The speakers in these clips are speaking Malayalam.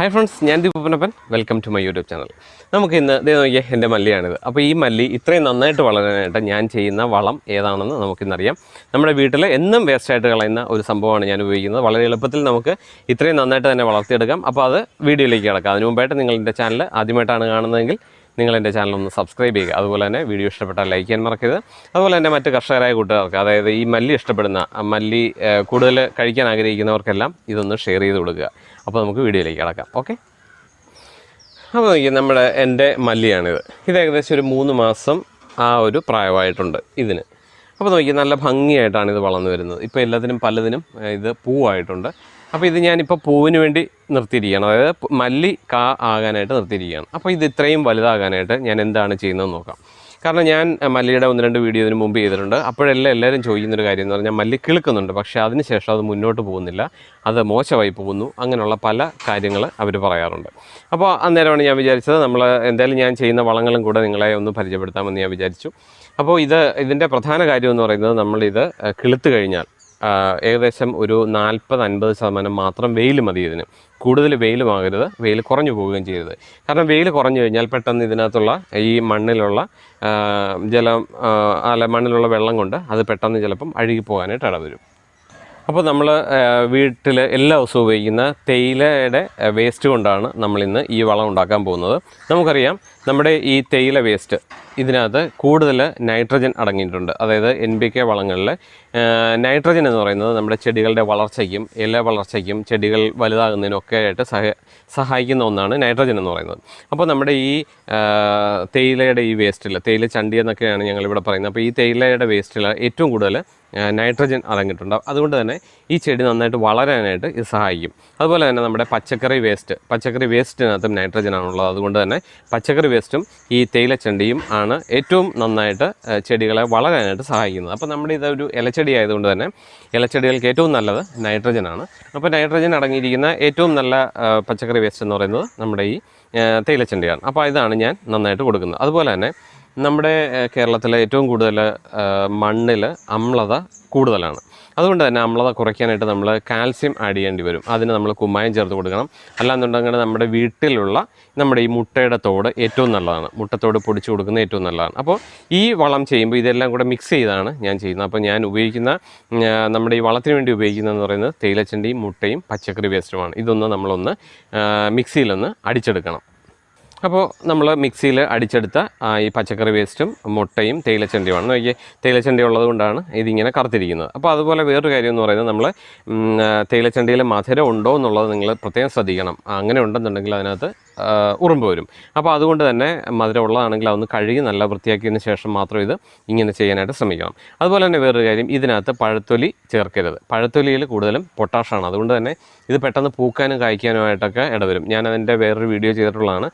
ഹായ് ഫ്രണ്ട്സ് ഞാൻ Deepanappan welcome to my YouTube channel നമുക്ക് ഇന്ന് ഇതേ നോക്കിയാൽ എന്റെ മല്ലിയാണിത്. അപ്പോൾ ഈ മല്ലി ഇത്രയും നന്നായിട്ട് വളരാനായിട്ട് ഞാൻ ചെയ്യുന്ന വളം ഏതാണെന്ന് നമുക്കിന്നറിയാം. നമ്മുടെ വീട്ടിൽ എന്നും വേസ്റ്റായിട്ട് കളയുന്ന ഒരു സംഭവമാണ് ഞാൻ ഉപയോഗിക്കുന്നത്. വളരെ എളുപ്പത്തിൽ നമുക്ക് ഇത്രയും നന്നായിട്ട് തന്നെ വളർത്തിയെടുക്കാം. അപ്പോൾ അത് വീഡിയോയിലേക്ക് കിടക്കാം. അതിനു മുമ്പായിട്ട് നിങ്ങൾ എന്റെ ചാനൽ ആദ്യമായിട്ടാണ് കാണുന്നതെങ്കിൽ നിങ്ങൾ എന്റെ ചാനൽ ഒന്ന് സബ്സ്ക്രൈബ് ചെയ്യുക. അതുപോലെ തന്നെ വീഡിയോ ഇഷ്ടപ്പെട്ടാൽ ലൈക്ക് ചെയ്യാൻ മറക്കരുത്. അതുപോലെ തന്നെ മറ്റ് കർഷകരായ കൂട്ടുകാർക്ക് അതായത് ഈ മല്ലി ഇഷ്ടപ്പെടുന്ന മല്ലി കൂടുതൽ കഴിക്കാൻ ആഗ്രഹിക്കുന്നവർക്കെല്ലാം ഇതൊന്ന് ഷെയർ ചെയ്ത് കൊടുക്കുക. അപ്പോൾ നമുക്ക് വീഡിയോയിലേക്ക് കിടക്കാം. ഓക്കെ? അപ്പോൾ നോക്കിയാൽ നമ്മുടെ എന്റെ മല്ലിയാണിത്. ഇത് ഏകദേശം ഒരു മൂന്ന് മാസം ആ ഒരു പ്രായമായിട്ടുണ്ട് ഇതിന്. അപ്പോൾ നോക്കിയാൽ നല്ല ഭംഗിയായിട്ടാണ് ഇത് വളർന്നു വരുന്നത്. ഇപ്പോൾ എല്ലാത്തിനും പലതിനും ഇത് പൂവായിട്ടുണ്ട്. അപ്പോൾ ഇത് ഞാനിപ്പോൾ പൂവിന് വേണ്ടി നിർത്തിയിരിക്കുകയാണ്. അതായത് മല്ലി കാ ആകാനായിട്ട് നിർത്തിയിരിക്കുകയാണ്. അപ്പോൾ ഇത് ഇത്രയും വലുതാകാനായിട്ട് ഞാൻ എന്താണ് ചെയ്യുന്നതെന്ന് നോക്കാം. കാരണം ഞാൻ മല്ലിയുടെ ഒന്ന് രണ്ട് വീഡിയോ ഇതിന് മുമ്പ് ചെയ്തിട്ടുണ്ട്. അപ്പോഴെല്ലാം എല്ലാവരും ചോദിക്കുന്നൊരു കാര്യം എന്ന് പറഞ്ഞാൽ മല്ലി കിളുക്കുന്നുണ്ട്. പക്ഷേ അതിനുശേഷം അത് മുന്നോട്ട് പോകുന്നില്ല. അത് മോശമായി പോകുന്നു. അങ്ങനെയുള്ള പല കാര്യങ്ങൾ അവർ പറയാറുണ്ട്. അപ്പോൾ അന്നേരമാണ് ഞാൻ വിചാരിച്ചത് നമ്മൾ എന്തായാലും ഞാൻ ചെയ്യുന്ന വളങ്ങളും കൂടെ നിങ്ങളെ ഒന്ന് പരിചയപ്പെടുത്താമെന്ന് ഞാൻ വിചാരിച്ചു. അപ്പോൾ ഇത് ഇതിന്റെ പ്രധാന കാര്യം എന്ന് പറയുന്നത് നമ്മളിത് കിളുത്ത് കഴിഞ്ഞാൽ ഏകദേശം ഒരു നാൽപ്പത് അൻപത് ശതമാനം മാത്രം വെയിൽ മതി ഇതിന്. കൂടുതൽ വെയിലുമാകരുത് വെയിൽ കുറഞ്ഞു പോവുകയും ചെയ്യരുത്. കാരണം വെയിൽ കുറഞ്ഞു കഴിഞ്ഞാൽ പെട്ടെന്ന് ഇതിനകത്തുള്ള ഈ മണ്ണിലുള്ള ജലം അല്ല മണ്ണിലുള്ള വെള്ളം കൊണ്ട് അത് പെട്ടെന്ന് ചിലപ്പം അഴുകി പോകാനായിട്ട് ഇടവരും. അപ്പോൾ നമ്മൾ വീട്ടിൽ എല്ലാ ദിവസവും ഉപയോഗിക്കുന്ന തേയിലയുടെ വേസ്റ്റ് കൊണ്ടാണ് നമ്മളിന്ന് ഈ വളം ഉണ്ടാക്കാൻ പോകുന്നത്. നമുക്കറിയാം നമ്മുടെ ഈ തേയില വേസ്റ്റ് ഇതിനകത്ത് കൂടുതൽ നൈട്രജൻ അടങ്ങിയിട്ടുണ്ട്. അതായത് എൻ ബി കെ വളങ്ങളിൽ നൈട്രജൻ എന്ന് പറയുന്നത് നമ്മുടെ ചെടികളുടെ വളർച്ചയ്ക്കും ഇല വളർച്ചയ്ക്കും ചെടികൾ വലുതാകുന്നതിനും ഒക്കെ ആയിട്ട് സഹ സഹായിക്കുന്ന ഒന്നാണ് നൈട്രജൻ എന്ന് പറയുന്നത്. അപ്പോൾ നമ്മുടെ ഈ തേയിലയുടെ ഈ വേസ്റ്റിൽ തേയില ചണ്ടി എന്നൊക്കെയാണ് ഞങ്ങളിവിടെ പറയുന്നത്. അപ്പോൾ ഈ തേയിലയുടെ വേസ്റ്റിൽ ഏറ്റവും കൂടുതൽ നൈട്രജൻ അടങ്ങിയിട്ടുണ്ട്. അതുകൊണ്ട് തന്നെ ഈ ചെടി നന്നായിട്ട് വളരാനായിട്ട് ഇത് സഹായിക്കും. അതുപോലെ തന്നെ നമ്മുടെ പച്ചക്കറി വേസ്റ്റ് പച്ചക്കറി വേസ്റ്റിനകത്തും നൈട്രജൻ ആണുള്ളത്. അതുകൊണ്ട് തന്നെ പച്ചക്കറി വേസ്റ്റും ഈ തേയിലച്ചണ്ടിയും ആണ് ഏറ്റവും നന്നായിട്ട് ചെടികളെ വളരാനായിട്ട് സഹായിക്കുന്നത്. അപ്പോൾ നമ്മുടെ ഇതൊരു ഇലച്ചെടി ആയതുകൊണ്ട് തന്നെ ഇലച്ചെടികൾക്ക് ഏറ്റവും നല്ലത് നൈട്രജനാണ് അപ്പോൾ നൈട്രജൻ അടങ്ങിയിരിക്കുന്ന ഏറ്റവും നല്ല പച്ചക്കറി വേസ്റ്റ് എന്ന് പറയുന്നത് നമ്മുടെ ഈ തേയിലച്ചെണ്ടിയാണ് അപ്പോൾ ഇതാണ് ഞാൻ നന്നായിട്ട് കൊടുക്കുന്നത്. അതുപോലെ തന്നെ നമ്മുടെ കേരളത്തിലെ ഏറ്റവും കൂടുതൽ മണ്ണിൽ അമ്ലത കൂടുതലാണ്. അതുകൊണ്ട് തന്നെ നമ്മളത് കുറയ്ക്കാനായിട്ട് നമ്മൾ കാൽസ്യം ആഡ് ചെയ്യേണ്ടി വരും. അതിന് നമ്മൾ കുമ്മായം ചേർത്ത് കൊടുക്കണം. അല്ലാന്നുണ്ടെങ്കിൽ നമ്മുടെ വീട്ടിലുള്ള നമ്മുടെ ഈ മുട്ടയുടെ തോട് ഏറ്റവും നല്ലതാണ്. മുട്ടത്തോട് പൊടിച്ചു കൊടുക്കുന്ന ഏറ്റവും നല്ലതാണ്. അപ്പോൾ ഈ വളം ചെയ്യുമ്പോൾ ഇതെല്ലാം കൂടെ മിക്സ് ചെയ്താണ് ഞാൻ ചെയ്യുന്നത്. അപ്പോൾ ഞാൻ ഉപയോഗിക്കുന്ന നമ്മുടെ ഈ വളത്തിന് വേണ്ടി ഉപയോഗിക്കുന്നതെന്ന് പറയുന്നത് തേയിലച്ചണ്ടിയും മുട്ടയും പച്ചക്കറി വേസ്റ്റുമാണ്. ഇതൊന്ന് നമ്മളൊന്ന് മിക്സിയിലൊന്ന് അടിച്ചെടുക്കണം. അപ്പോൾ നമ്മൾ മിക്സിയിൽ അടിച്ചെടുത്ത ഈ പച്ചക്കറി വേസ്റ്റും മുട്ടയും തേയിലച്ചണ്ടിയുമാണ്. നോക്കിയേ തേയിലച്ചണ്ടി ഉള്ളത് കൊണ്ടാണ് ഇതിങ്ങനെ കറുത്തിരിക്കുന്നത്. അപ്പോൾ അതുപോലെ വേറൊരു കാര്യം എന്ന് പറയുന്നത് നമ്മൾ തേയിലച്ചണ്ടിയിൽ മധുരം ഉണ്ടോ എന്നുള്ളത് നിങ്ങൾ പ്രത്യേകം ശ്രദ്ധിക്കണം. അങ്ങനെ ഉണ്ടെന്നുണ്ടെങ്കിൽ അതിനകത്ത് ഉറുമ്പ് വരും. അപ്പോൾ അതുകൊണ്ട് തന്നെ മധുരം ഉള്ളതാണെങ്കിൽ അതൊന്ന് കഴുകി നല്ല വൃത്തിയാക്കിയതിന് ശേഷം മാത്രം ഇത് ഇങ്ങനെ ചെയ്യാനായിട്ട് ശ്രമിക്കണം. അതുപോലെ തന്നെ വേറൊരു കാര്യം ഇതിനകത്ത് പഴത്തൊലി ചേർക്കരുത്. പഴത്തൊലിയിൽ കൂടുതലും പൊട്ടാഷാണ് അതുകൊണ്ട് തന്നെ ഇത് പെട്ടെന്ന് പൂക്കാനും കായ്ക്കാനുമായിട്ടൊക്കെ ഇടവരും. ഞാൻ അതിന്റെ വേറൊരു വീഡിയോ ചെയ്തിട്ടുള്ളതാണ്.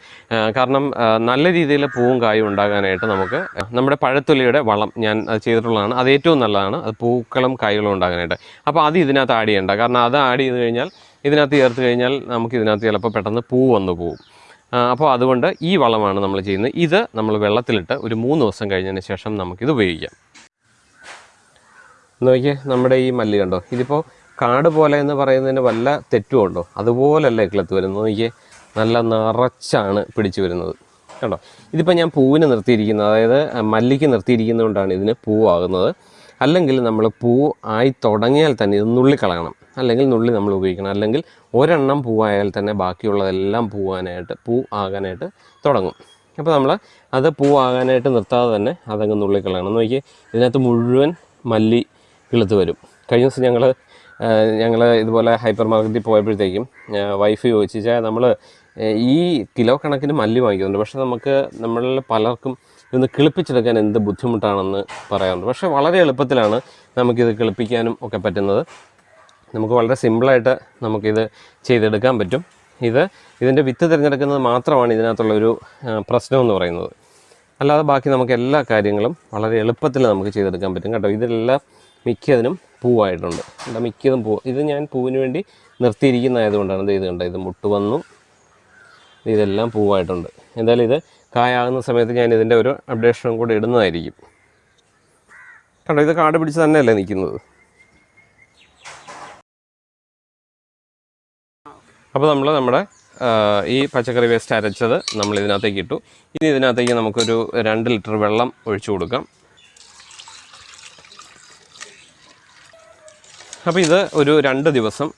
കാരണം നല്ല രീതിയിൽ പൂവും കായും ഉണ്ടാകാനായിട്ട് നമുക്ക് നമ്മുടെ പഴത്തൊലിയുടെ വളം ഞാൻ അത് ചെയ്തിട്ടുള്ളതാണ്. അത് ഏറ്റവും നല്ലതാണ്. അത് പൂക്കളും കായ്കളും ഉണ്ടാകാനായിട്ട്. അപ്പോൾ അത് ഇതിനകത്ത് ആഡ് ചെയ്യേണ്ട. കാരണം അത് ആഡ് ചെയ്ത് കഴിഞ്ഞാൽ ഇതിനകത്ത് ചേർത്ത് കഴിഞ്ഞാൽ നമുക്ക് ഇതിനകത്ത് ചിലപ്പോൾ പെട്ടെന്ന് പൂ വന്നു ആ, അപ്പോൾ അതുകൊണ്ട് ഈ വളമാണ് നമ്മൾ ചെയ്യുന്നത്. ഇത് നമ്മൾ വെള്ളത്തിലിട്ട് ഒരു മൂന്ന് ദിവസം കഴിഞ്ഞതിന് ശേഷം നമുക്കിത് ഉപയോഗിക്കാം. നോക്കിയേ നമ്മുടെ ഈ മല്ലി കണ്ടോ? ഇതിപ്പോൾ കാട് പോലെ എന്ന് പറയുന്നതിന് വല്ല തെറ്റും ഉണ്ടോ? അതുപോലല്ല ഇക്കളത്ത് വരുന്നത്. നോക്കിയേ നല്ല നിറച്ചാണ് പിടിച്ചു വരുന്നത്. കണ്ടോ? ഇതിപ്പോൾ ഞാൻ പൂവിന് നിർത്തിയിരിക്കുന്നത് അതായത് മല്ലിക്ക് നിർത്തിയിരിക്കുന്നതുകൊണ്ടാണ് ഇതിന് പൂവാകുന്നത്. അല്ലെങ്കിൽ നമ്മൾ പൂ ആയി തുടങ്ങിയാൽ തന്നെ ഇത് നുള്ളിക്കളയണം. അല്ലെങ്കിൽ നുള്ളി നമ്മൾ ഉപയോഗിക്കണം. അല്ലെങ്കിൽ ഒരെണ്ണം പൂവായാൽ തന്നെ ബാക്കിയുള്ളതെല്ലാം പൂവാനായിട്ട് പൂ ആകാനായിട്ട് തുടങ്ങും. അപ്പോൾ നമ്മൾ അത് പൂവാകാനായിട്ട് നിർത്താതെ തന്നെ അതങ്ങ് നുള്ളിക്കളയണം. നോക്കി ഇതിനകത്ത് മുഴുവൻ മല്ലി കിളുത്ത് വരും. കഴിഞ്ഞ ദിവസം ഞങ്ങൾ ഞങ്ങൾ ഇതുപോലെ ഹൈപ്പർ മാർക്കറ്റിൽ പോയപ്പോഴത്തേക്കും വൈഫ് ചോദിച്ചാൽ നമ്മൾ ഈ കിലോ കണക്കിന് മല്ലി വാങ്ങിക്കുന്നുണ്ട്. പക്ഷേ നമുക്ക് നമ്മളിൽ പലർക്കും ഇതൊന്ന് കിളിപ്പിച്ചെടുക്കാൻ എന്ത് ബുദ്ധിമുട്ടാണെന്ന് പറയാറുണ്ട്. പക്ഷേ വളരെ എളുപ്പത്തിലാണ് നമുക്കിത് കിളിപ്പിക്കാനും ഒക്കെ പറ്റുന്നത്. നമുക്ക് വളരെ സിമ്പിളായിട്ട് നമുക്കിത് ചെയ്തെടുക്കാൻ പറ്റും. ഇത് ഇതിന്റെ വിത്ത് തിരഞ്ഞെടുക്കുന്നത് മാത്രമാണ് ഇതിനകത്തുള്ളൊരു ഒരു പ്രശ്നം എന്ന് പറയുന്നത്. അല്ലാതെ ബാക്കി നമുക്ക് എല്ലാ കാര്യങ്ങളും വളരെ എളുപ്പത്തിൽ നമുക്ക് ചെയ്തെടുക്കാൻ പറ്റും കേട്ടോ. ഇതിലെല്ലാം മിക്കതിനും പൂവായിട്ടുണ്ട്. എന്താ മിക്കതും പൂ. ഇത് ഞാൻ പൂവിന് വേണ്ടി നിർത്തിയിരിക്കുന്നതായതുകൊണ്ടാണ് ഇത് ഇത് കണ്ടോ ഇത് മുട്ട് വന്നു. ഇതെല്ലാം പൂവായിട്ടുണ്ട്. എന്തായാലും ഇത് കായാകുന്ന സമയത്ത് ഞാൻ ഇതിന്റെ ഒരു അപ്ഡേഷനും കൂടി ഇടുന്നതായിരിക്കും. കണ്ടോ ഇത് കാട് പിടിച്ച് തന്നെയല്ലേ നിൽക്കുന്നത്? അപ്പോൾ നമ്മൾ നമ്മുടെ ഈ പച്ചക്കറി വേസ്റ്റ് അരച്ചത് നമ്മൾ ഇതിനകത്തേക്ക് ഇട്ടു. ഇനി ഇതിനകത്തേക്ക് നമുക്കൊരു രണ്ട് ലിറ്റർ വെള്ളം ഒഴിച്ചു കൊടുക്കാം. അപ്പോൾ ഇത് ഒരു രണ്ട് ദിവസം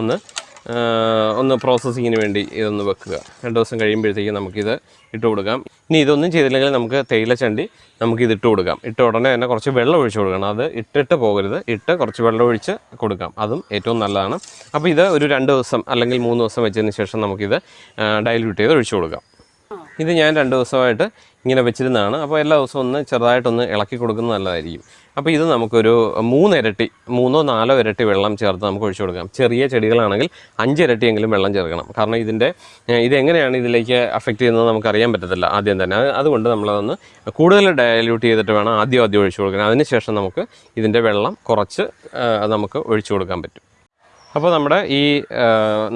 ഒന്ന് ഒന്ന് പ്രോസസ്സിങ്ങിന് വേണ്ടി ഇതൊന്ന് വെക്കുക. രണ്ട് ദിവസം കഴിയുമ്പോഴത്തേക്കും നമുക്കിത് ഇട്ട് കൊടുക്കാം. ഇനി ഇതൊന്നും ചെയ്തില്ലെങ്കിൽ നമുക്ക് തേയിലച്ചണ്ടി നമുക്ക് ഇത് ഇട്ട് കൊടുക്കാം. ഇട്ട ഉടനെ തന്നെ കുറച്ച് വെള്ളം ഒഴിച്ച് കൊടുക്കണം. അത് ഇട്ടിട്ട് പോകരുത്. ഇട്ട് കുറച്ച് വെള്ളം ഒഴിച്ച് കൊടുക്കാം. അതും ഏറ്റവും നല്ലതാണ്. അപ്പോൾ ഇത് ഒരു രണ്ട് ദിവസം അല്ലെങ്കിൽ മൂന്ന് ദിവസം വെച്ചതിന് ശേഷം നമുക്കിത് ഡൈല്യൂട്ട് ചെയ്ത് ഒഴിച്ച് കൊടുക്കാം. ഇത് ഞാൻ രണ്ട് ദിവസമായിട്ട് ഇങ്ങനെ വെച്ചിരുന്നതാണ്. അപ്പോൾ എല്ലാ ദിവസവും ഒന്ന് ചെറുതായിട്ടൊന്ന് ഇളക്കി കൊടുക്കുന്നത് നല്ലതായിരിക്കും. അപ്പോൾ ഇത് നമുക്കൊരു മൂന്ന് ഇരട്ടി മൂന്നോ നാലോ ഇരട്ടി വെള്ളം ചേർത്ത് നമുക്ക് ഒഴിച്ചു കൊടുക്കാം. ചെറിയ ചെടികളാണെങ്കിൽ അഞ്ച് ഇരട്ടിയെങ്കിലും വെള്ളം ചേർക്കണം. കാരണം ഇതിന്റെ ഇതെങ്ങനെയാണ് ഇതിലേക്ക് അഫക്റ്റ് ചെയ്യുന്നത് നമുക്ക് അറിയാൻ പറ്റത്തില്ല ആദ്യം തന്നെ. അത് അതുകൊണ്ട് നമ്മളതൊന്ന് കൂടുതൽ ഡയല്യൂട്ട് ചെയ്തിട്ട് വേണം ആദ്യം ആദ്യം ഒഴിച്ചു കൊടുക്കാൻ. അതിനുശേഷം നമുക്ക് ഇതിന്റെ വെള്ളം കുറച്ച് നമുക്ക് ഒഴിച്ചു കൊടുക്കാൻ പറ്റും. അപ്പോൾ നമ്മുടെ ഈ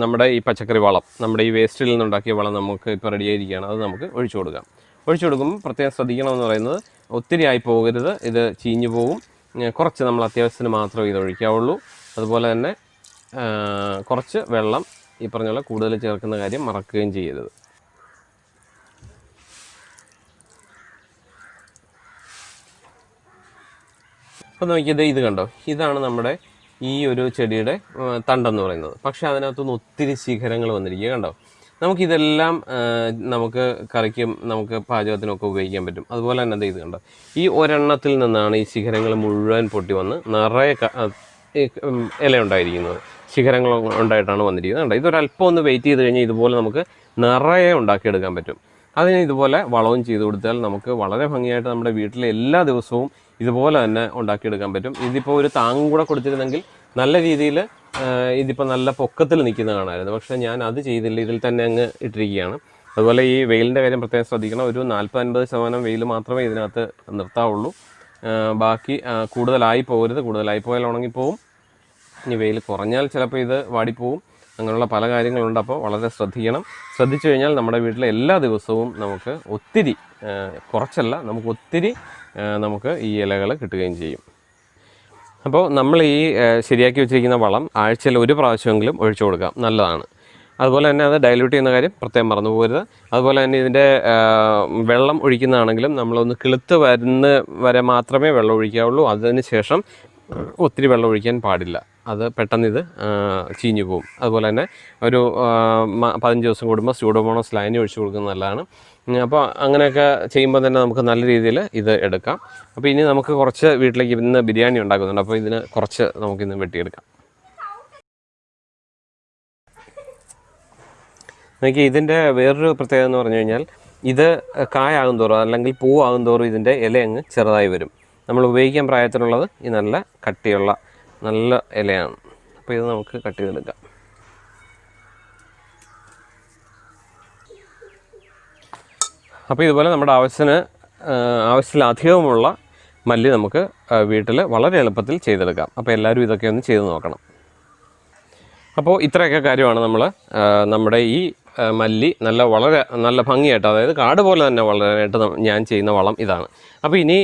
നമ്മുടെ ഈ പച്ചക്കറി വളം നമ്മുടെ ഈ വേസ്റ്റിൽ നിന്നുണ്ടാക്കിയ വളം നമുക്ക് ഇപ്പോൾ റെഡി ആയിരിക്കുകയാണ്. അത് നമുക്ക് ഒഴിച്ചു കൊടുക്കാം. ഒഴിച്ചു കൊടുക്കുമ്പോൾ പ്രത്യേകം ശ്രദ്ധിക്കണമെന്ന് പറയുന്നത് ഒത്തിരി ആയി പോകരുത്. ഇത് ചീഞ്ഞു പോകും കുറച്ച് നമ്മൾ അത്യാവശ്യത്തിന് മാത്രമേ ഇത് ഒഴിക്കാവുള്ളൂ. അതുപോലെ തന്നെ കുറച്ച് വെള്ളം ഈ പറഞ്ഞ പോലെ കൂടുതൽ ചേർക്കുന്ന കാര്യം മറക്കുകയും ചെയ്യരുത്. അപ്പോൾ നോക്കിയത് ഇത് കണ്ടോ? ഇതാണ് നമ്മുടെ ഈ ഒരു ചെടിയുടെ തണ്ടെന്ന് പറയുന്നത്. പക്ഷേ അതിനകത്തുനിന്ന് ഒത്തിരി ശിഖരങ്ങൾ വന്നിരിക്കുക. കണ്ടോ? നമുക്കിതെല്ലാം നമുക്ക് കറിക്കും നമുക്ക് പാചകത്തിനൊക്കെ ഉപയോഗിക്കാൻ പറ്റും. അതുപോലെ തന്നെ എന്ത് ഇത് കണ്ടോ? ഈ ഒരെണ്ണത്തിൽ നിന്നാണ് ഈ ശിഖരങ്ങൾ മുഴുവൻ പൊട്ടി വന്ന് നിറയെ ഇല ഉണ്ടായിരിക്കുന്നത്. ശിഖരങ്ങൾ ഉണ്ടായിട്ടാണ് വന്നിരിക്കുന്നത്. കണ്ടോ? ഇതൊരല്പം ഒന്ന് വെയിറ്റ് ചെയ്ത് കഴിഞ്ഞാൽ ഇതുപോലെ നമുക്ക് നിറയെ ഉണ്ടാക്കിയെടുക്കാൻ പറ്റും. അതിന് ഇതുപോലെ വളവും ചെയ്ത് കൊടുത്താൽ നമുക്ക് വളരെ ഭംഗിയായിട്ട് നമ്മുടെ വീട്ടിലെ എല്ലാ ദിവസവും ഇതുപോലെ തന്നെ ഉണ്ടാക്കിയെടുക്കാൻ പറ്റും. ഇതിപ്പോൾ ഒരു താങ്ങും കൂടെ കൊടുത്തിരുന്നെങ്കിൽ നല്ല രീതിയിൽ ഇതിപ്പോൾ നല്ല പൊക്കത്തിൽ നിൽക്കുന്ന കാണാമായിരുന്നു. പക്ഷേ ഞാൻ അത് ചെയ്തില്ല. ഇതിൽ തന്നെ അങ്ങ് ഇട്ടിരിക്കുകയാണ്. അതുപോലെ ഈ വെയിലിന്റെ കാര്യം പ്രത്യേകം ശ്രദ്ധിക്കണം. ഒരു നാൽപ്പത്തൻപത് ശതമാനം വെയിൽ മാത്രമേ ഇതിനകത്ത് നിർത്താവുള്ളൂ. ബാക്കി കൂടുതലായി പോകരുത്. കൂടുതലായി പോയാൽ ഉണങ്ങിപ്പോവും. ഇനി വെയിൽ കുറഞ്ഞാൽ ചിലപ്പോൾ ഇത് വാടിപ്പോവും. അങ്ങനെയുള്ള പല കാര്യങ്ങളുണ്ട്. അപ്പോൾ വളരെ ശ്രദ്ധിക്കണം. ശ്രദ്ധിച്ചു കഴിഞ്ഞാൽ നമ്മുടെ വീട്ടിലെ എല്ലാ ദിവസവും നമുക്ക് ഒത്തിരി കുറച്ചല്ല നമുക്ക് ഒത്തിരി നമുക്ക് ഈ ഇലകൾ കിട്ടുകയും ചെയ്യും. അപ്പോൾ നമ്മൾ ഈ ശരിയാക്കി വെച്ചിരിക്കുന്ന വളം ആഴ്ചയിൽ ഒരു പ്രാവശ്യമെങ്കിലും ഒഴിച്ചു കൊടുക്കാം. നല്ലതാണ്. അതുപോലെ തന്നെ അത് ഡൈല്യൂട്ട് ചെയ്യുന്ന കാര്യം പ്രത്യേകം മറന്നു പോകരുത്. അതുപോലെ തന്നെ ഇതിന്റെ വെള്ളം ഒഴിക്കുന്നതാണെങ്കിലും നമ്മളൊന്ന് കിളുത്ത് വരുന്ന വരെ മാത്രമേ വെള്ളം ഒഴിക്കാവുള്ളൂ. അതിന് ശേഷം ഒത്തിരി വെള്ളം ഒഴിക്കാൻ പാടില്ല. അത് പെട്ടെന്ന് ഇത് ചീഞ്ഞു പോകും. അതുപോലെ തന്നെ ഒരു പതിനഞ്ച് ദിവസം കൂടുമ്പോൾ സ്യൂഡോമോണോസ് ലൈനി ഒഴിച്ചു കൊടുക്കുന്നത് നല്ലതാണ്. അപ്പോൾ അങ്ങനെയൊക്കെ ചെയ്യുമ്പോൾ തന്നെ നമുക്ക് നല്ല രീതിയിൽ ഇത് എടുക്കാം. അപ്പോൾ ഇനി നമുക്ക് കുറച്ച് വീട്ടിലേക്ക് ഇന്ന് ബിരിയാണി ഉണ്ടാക്കുന്നുണ്ട്. അപ്പോൾ ഇതിന് കുറച്ച് നമുക്കിന്ന് വെട്ടിയെടുക്കാം. നോക്കി ഇതിന്റെ വേറൊരു പ്രത്യേകത എന്ന് പറഞ്ഞു കഴിഞ്ഞാൽ ഇത് കായാകും തോറും അല്ലെങ്കിൽ പൂവാകും തോറും ഇതിന്റെ ഇല അങ്ങ് ചെറുതായി വരും. നമ്മൾ ഉപയോഗിക്കാൻ പ്രായത്തിലുള്ളത് ഈ നല്ല കട്ടിയുള്ള നല്ല ഇലയാണ്. അപ്പോൾ ഇത് നമുക്ക് കട്ട് ചെയ്തെടുക്കാം. അപ്പോൾ ഇതുപോലെ നമ്മുടെ ആവശ്യത്തിന് ആവശ്യത്തിലധികവുമുള്ള മല്ലി നമുക്ക് വീട്ടിൽ വളരെ എളുപ്പത്തിൽ ചെയ്തെടുക്കാം. അപ്പോൾ എല്ലാവരും ഇതൊക്കെ ഒന്ന് ചെയ്ത് നോക്കണം. അപ്പോൾ ഇത്രയൊക്കെ കാര്യമാണ് നമ്മൾ നമ്മുടെ ഈ മല്ലി നല്ല വളരെ നല്ല ഭംഗിയായിട്ട് അതായത് കാട് പോലെ തന്നെ വളരാനായിട്ട് ഞാൻ ചെയ്യുന്ന വളം ഇതാണ്. അപ്പോൾ ഇനി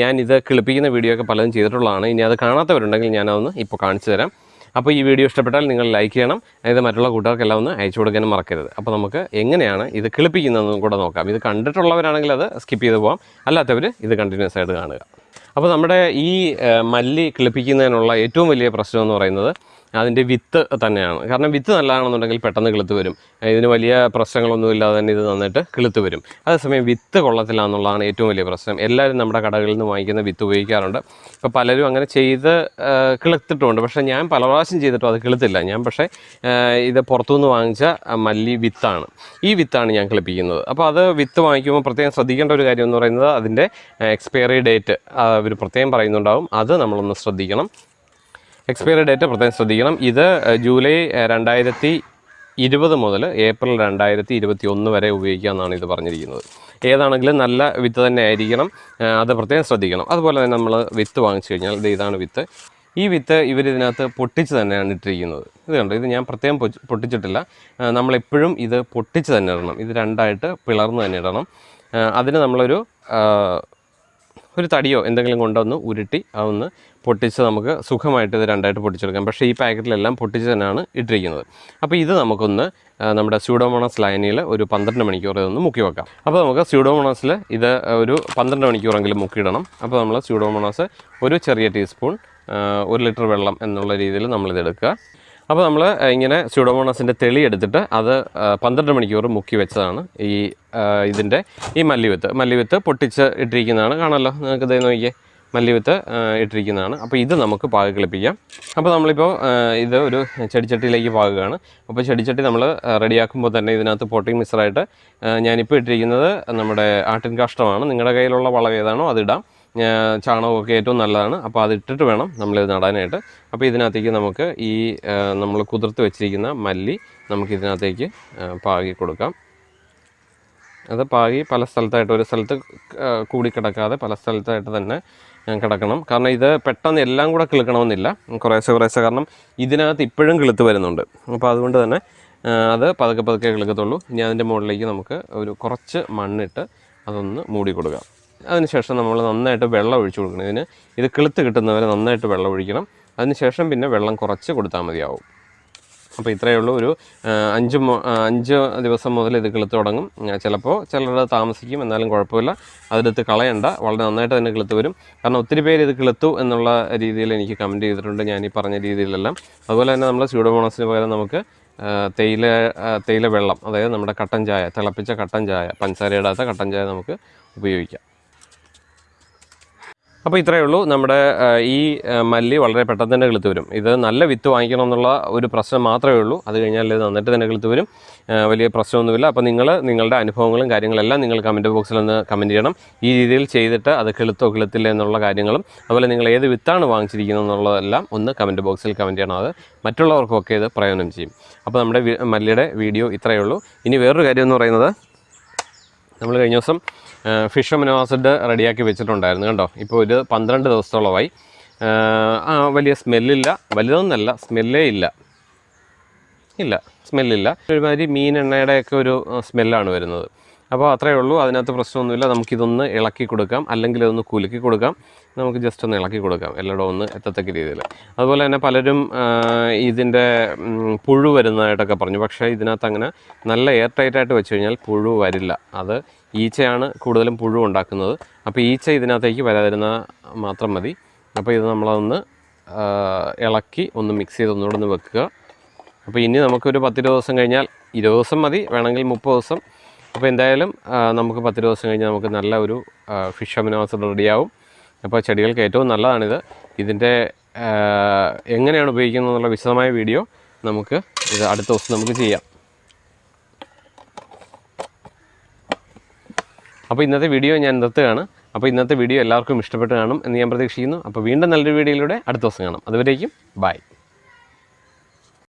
ഞാൻ ഇത് കിളിപ്പിക്കുന്ന വീഡിയോ ഒക്കെ പലതും ചെയ്തിട്ടുള്ളതാണ്. ഇനി അത് കാണാത്തവരുണ്ടെങ്കിൽ ഞാനതൊന്ന് ഇപ്പോൾ കാണിച്ചു തരാം. അപ്പോൾ ഈ വീഡിയോ ഇഷ്ടപ്പെട്ടാൽ നിങ്ങൾ ലൈക്ക് ചെയ്യണം. അതായത് മറ്റുള്ള കൂട്ടുകാർക്കെല്ലാം ഒന്ന് അയച്ചു കൊടുക്കാനും മറക്കരുത്. അപ്പോൾ നമുക്ക് എങ്ങനെയാണ് ഇത് കിളിപ്പിക്കുന്നതെന്നും കൂടെ നോക്കാം. ഇത് കണ്ടിട്ടുള്ളവരാണെങ്കിൽ അത് സ്കിപ്പ് ചെയ്ത് പോകാം അല്ലാത്തവർ ഇത് കണ്ടിന്യൂസ് ആയിട്ട് കാണുക. അപ്പോൾ നമ്മുടെ ഈ മല്ലി കിളിപ്പിക്കുന്നതിനുള്ള ഏറ്റവും വലിയ പ്രശ്നം എന്ന് പറയുന്നത് അതിന്റെ വിത്ത് തന്നെയാണ്. കാരണം വിത്ത് നല്ലതാണെന്നുണ്ടെങ്കിൽ പെട്ടെന്ന് കിളുത്ത് വരും. ഇതിന് വലിയ പ്രശ്നങ്ങളൊന്നും ഇല്ലാതെ തന്നെ ഇത് നന്നായിട്ട് കിളുത്ത് വരും. അതേസമയം വിത്ത് കൊള്ളത്തില്ല എന്നുള്ളതാണ് ഏറ്റവും വലിയ പ്രശ്നം. എല്ലാവരും നമ്മുടെ കടകളിൽ നിന്ന് വാങ്ങിക്കുന്ന വിത്ത് ഉപയോഗിക്കാറുണ്ട്. ഇപ്പോൾ പലരും അങ്ങനെ ചെയ്ത് കിളുത്തിട്ടുമുണ്ട് പക്ഷേ ഞാൻ പല പ്രാവശ്യം ചെയ്തിട്ടും അത് കിളുത്തില്ല. ഞാൻ പക്ഷേ ഇത് പുറത്തുനിന്ന് വാങ്ങിച്ച മല്ലി വിത്താണ്. ഈ വിത്താണ് ഞാൻ കിളിപ്പിക്കുന്നത്. അപ്പോൾ അത് വിത്ത് വാങ്ങിക്കുമ്പോൾ പ്രത്യേകം ശ്രദ്ധിക്കേണ്ട ഒരു കാര്യം എന്ന് പറയുന്നത് അതിന്റെ എക്സ്പയറി ഡേറ്റ് അവർ പ്രത്യേകം പറയുന്നുണ്ടാവും. അത് നമ്മളൊന്ന് ശ്രദ്ധിക്കണം. എക്സ്പയറി ഡേറ്റ് പ്രത്യേകം ശ്രദ്ധിക്കണം. ഇത് ജൂലൈ രണ്ടായിരത്തി ഇരുപത് മുതൽ ഏപ്രിൽ രണ്ടായിരത്തി ഇരുപത്തി ഒന്ന് വരെ ഉപയോഗിക്കാമെന്നാണ് ഇത് പറഞ്ഞിരിക്കുന്നത്. ഏതാണെങ്കിലും നല്ല വിത്ത് തന്നെ ആയിരിക്കണം. അത് പ്രത്യേകം ശ്രദ്ധിക്കണം. അതുപോലെ തന്നെ നമ്മൾ വിത്ത് വാങ്ങിച്ചു കഴിഞ്ഞാൽ ഇത് ഇതാണ് വിത്ത്. ഈ വിത്ത് ഇവരിതിനകത്ത് പൊട്ടിച്ച് തന്നെയാണ് ഇട്ടിരിക്കുന്നത്. ഇത് കണ്ടോ? ഇത് ഞാൻ പ്രത്യേകം പൊട്ടിച്ചിട്ടില്ല. നമ്മളെപ്പോഴും ഇത് പൊട്ടിച്ച് തന്നെ ഇടണം. ഇത് രണ്ടായിട്ട് പിളർന്ന് തന്നെ ഇടണം. അതിന് നമ്മളൊരു ഒരു തടിയോ എന്തെങ്കിലും കൊണ്ടൊന്ന് ഉരുട്ടി അതൊന്ന് പൊട്ടിച്ച് നമുക്ക് സുഖമായിട്ട് ഇത് രണ്ടായിട്ട് പൊട്ടിച്ചെടുക്കാം. പക്ഷേ ഈ പാക്കറ്റിലെല്ലാം പൊട്ടിച്ച് തന്നെയാണ് ഇട്ടിരിക്കുന്നത്. അപ്പോൾ ഇത് നമുക്കൊന്ന് നമ്മുടെ സ്യൂഡോമോണസ് ലൈനിൽ ഒരു പന്ത്രണ്ട് മണിക്കൂർ ഇതൊന്ന് മുക്കി വെക്കാം. അപ്പോൾ നമുക്ക് സ്യൂഡോമോണസിൽ ഇത് ഒരു പന്ത്രണ്ട് മണിക്കൂറെങ്കിലും മുക്കിയിടണം. അപ്പോൾ നമ്മൾ സ്യൂഡോമോണസ് ഒരു ചെറിയ ടീസ്പൂൺ ഒരു ലിറ്റർ വെള്ളം എന്നുള്ള രീതിയിൽ നമ്മളിത് എടുക്കുക അപ്പോൾ നമ്മൾ ഇങ്ങനെ സ്യൂഡോമോണസിന്റെ തെളി എടുത്തിട്ട് അത് പന്ത്രണ്ട് മണിക്കൂർ മുക്കി വെച്ചതാണ് ഈ ഇതിന്റെ ഈ മല്ലിവിത്ത്. മല്ലിവിത്ത് പൊട്ടിച്ച് ഇട്ടിരിക്കുന്നതാണ്. കാണാമല്ലോ നിങ്ങൾക്ക് ഇതേ നോക്കിയേ മല്ലിവിത്ത് ഇട്ടിരിക്കുന്നതാണ്. അപ്പോൾ ഇത് നമുക്ക് പാക അപ്പോൾ നമ്മളിപ്പോൾ ഇത് ഒരു ചെടിച്ചട്ടിയിലേക്ക് പാകുകയാണ്. അപ്പോൾ ചെടിച്ചട്ടി നമ്മൾ റെഡിയാക്കുമ്പോൾ തന്നെ ഇതിനകത്ത് പൊട്ടിങ് മിക്സറായിട്ട് ഞാനിപ്പോൾ ഇട്ടിരിക്കുന്നത് നമ്മുടെ ആട്ടിൻ കാഷ്ടമാണ് നിങ്ങളുടെ കയ്യിലുള്ള വളം ഏതാണോ അതിടാം ചാണകമൊക്കെ ഏറ്റവും നല്ലതാണ്. അപ്പോൾ അത് ഇട്ടിട്ട് വേണം നമ്മളിത് നടാനായിട്ട്. അപ്പോൾ ഇതിനകത്തേക്ക് നമുക്ക് ഈ നമ്മൾ കുതിർത്ത് വെച്ചിരിക്കുന്ന മല്ലി നമുക്ക് ഇതിനകത്തേക്ക് പാകി കൊടുക്കാം. അത് പാകി പല സ്ഥലത്തായിട്ട് ഒരു സ്ഥലത്ത് കൂടി കിടക്കാതെ പല സ്ഥലത്തായിട്ട് തന്നെ കിടക്കണം. കാരണം ഇത് പെട്ടെന്ന് എല്ലാം കൂടെ കിളുക്കണമെന്നില്ല. കുറേശ്ശെ കുറേശ്ശെ കാരണം ഇതിനകത്ത് ഇപ്പോഴും കിളുത്ത് വരുന്നുണ്ട്. അപ്പോൾ അതുകൊണ്ട് തന്നെ അത് പതുക്കെ പതുക്കെ കിളുക്കത്തുള്ളൂ. ഇനി അതിന്റെ മുകളിലേക്ക് നമുക്ക് ഒരു കുറച്ച് മണ്ണിട്ട് അതൊന്ന് മൂടി കൊടുക്കാം. അതിനുശേഷം നമ്മൾ നന്നായിട്ട് വെള്ളം ഒഴിച്ചു കൊടുക്കണം. ഇതിന് ഇത് കിളുത്ത് കിട്ടുന്നവരെ നന്നായിട്ട് വെള്ളം ഒഴിക്കണം. അതിനുശേഷം പിന്നെ വെള്ളം കുറച്ച് കൊടുത്താൽ മതിയാവും. അപ്പോൾ ഇത്രയേ ഉള്ളൂ. ഒരു അഞ്ച് അഞ്ച് ദിവസം മുതൽ ഇത് കിളുത്ത് തുടങ്ങും. ചിലപ്പോൾ ചിലരുടെ താമസിക്കും. എന്നാലും കുഴപ്പമില്ല. അതെടുത്ത് കളയണ്ട. വളരെ നന്നായിട്ട് തന്നെ കിളുത്ത് വരും. കാരണം ഒത്തിരി പേര് ഇത് കിളുത്തു എന്നുള്ള രീതിയിൽ എനിക്ക് കമന്റ് ചെയ്തിട്ടുണ്ട്. ഞാൻ ഈ പറഞ്ഞ രീതിയിലെല്ലാം. അതുപോലെ തന്നെ നമ്മൾ സ്യൂഡോമോണസിന് പകരം നമുക്ക് തേയില തേയില വെള്ളം അതായത് നമ്മുടെ കട്ടൻ ചായ തിളപ്പിച്ച കട്ടൻ ചായ പഞ്ചസാര ഇടാത്ത കട്ടൻ ചായ നമുക്ക് ഉപയോഗിക്കാം. അപ്പോൾ ഇത്രയേ ഉള്ളൂ. നമ്മുടെ ഈ മല്ലി വളരെ പെട്ടെന്ന് തന്നെ കിളുത്ത് വരും. ഇത് നല്ല വിത്ത് വാങ്ങിക്കണം എന്നുള്ള ഒരു പ്രശ്നം മാത്രമേ ഉള്ളൂ. അത് കഴിഞ്ഞാൽ ഇത് നന്നായിട്ട് തന്നെ കിളുത്ത് വരും. വലിയ പ്രശ്നമൊന്നുമില്ല. അപ്പോൾ നിങ്ങൾ നിങ്ങളുടെ അനുഭവങ്ങളും കാര്യങ്ങളെല്ലാം നിങ്ങൾ കമന്റ് ബോക്സിൽ ഒന്ന് കമന്റ് ചെയ്യണം. ഈ രീതിയിൽ ചെയ്തിട്ട് അത് കിളുത്തോ കിളുത്തില്ല എന്നുള്ള കാര്യങ്ങളും അതുപോലെ നിങ്ങൾ ഏത് വിത്താണ് വാങ്ങിച്ചിരിക്കുന്നത് എന്നുള്ളതെല്ലാം ഒന്ന് കമന്റ് ബോക്സിൽ കമന്റ് ചെയ്യണം. അത് മറ്റുള്ളവർക്കൊക്കെ ഇത് പ്രയോജനം ചെയ്യും. അപ്പോൾ നമ്മുടെ മല്ലിയുടെ വീഡിയോ ഇത്രയേ ഉള്ളൂ. ഇനി വേറൊരു കാര്യം എന്ന് പറയുന്നത് നമ്മൾ കഴിഞ്ഞ ദിവസം ഫിഷ് അമിനോ ആസിഡ് റെഡിയാക്കി വെച്ചിട്ടുണ്ടായിരുന്നു കണ്ടോ? ഇപ്പോൾ ഒരു പന്ത്രണ്ട് ദിവസത്തോളമായി. വലിയ സ്മെല്ലില്ല. വലുതൊന്നല്ല സ്മെല്ലേ ഇല്ല. ഇല്ല സ്മെല്ലില്ല. ഒരുമാതിരി മീൻ എണ്ണയുടെയൊക്കെ ഒരു സ്മെല്ലാണ് വരുന്നത്. അപ്പോൾ അത്രയേ ഉള്ളൂ. അതിനകത്ത് പ്രശ്നമൊന്നുമില്ല. നമുക്കിതൊന്ന് ഇളക്കി കൊടുക്കാം. അല്ലെങ്കിൽ ഇതൊന്ന് കുലുക്കി കൊടുക്കാം. നമുക്ക് ജസ്റ്റ് ഒന്ന് ഇളക്കി കൊടുക്കാം. എല്ലായിടവും ഒന്ന് എത്തത്തക്ക രീതിയിൽ. അതുപോലെ തന്നെ പലരും ഇതിന്റെ പുഴു വരുന്നതായിട്ടൊക്കെ പറഞ്ഞു. പക്ഷേ ഇതിനകത്ത് അങ്ങനെ നല്ല എയർ ടൈറ്റായിട്ട് വെച്ച് കഴിഞ്ഞാൽ പുഴു വരില്ല. അത് ഈച്ചയാണ് കൂടുതലും പുഴു ഉണ്ടാക്കുന്നത്. അപ്പോൾ ഈച്ച ഇതിനകത്തേക്ക് വരാതിരുന്ന മാത്രം മതി. അപ്പോൾ ഇത് നമ്മളതൊന്ന് ആ, ഇളക്കി ഒന്ന് മിക്സ് ചെയ്ത് ഒന്നുകൂടെ ഒന്ന് വെക്കുക. അപ്പോൾ ഇനി നമുക്കൊരു പത്തിരുപത് ദിവസം കഴിഞ്ഞാൽ ഇരുപത് ദിവസം മതി. വേണമെങ്കിൽ മുപ്പത് ദിവസം. അപ്പോൾ എന്തായാലും നമുക്ക് പത്ത് ദിവസം കഴിഞ്ഞാൽ നമുക്ക് നല്ല ഒരു ഫിഷ് അമിനോസ് റെഡിയാവും. അപ്പോൾ ചെടികൾക്ക് ഏറ്റവും നല്ലതാണിത്. ഇതിന്റെ എങ്ങനെയാണ് ഉപയോഗിക്കുന്നത് എന്നുള്ള വിശദമായ വീഡിയോ നമുക്ക് ഇത് അടുത്ത ദിവസം നമുക്ക് ചെയ്യാം. അപ്പോൾ ഇന്നത്തെ വീഡിയോ ഞാൻ നിർത്തുകയാണ്. അപ്പോൾ ഇന്നത്തെ വീഡിയോ എല്ലാവർക്കും ഇഷ്ടപ്പെട്ട് കാണും എന്ന് ഞാൻ പ്രതീക്ഷിക്കുന്നു. അപ്പോൾ വീണ്ടും നല്ലൊരു വീഡിയോയിലൂടെ അടുത്ത ദിവസം കാണാം. അതുവരേക്കും ബൈ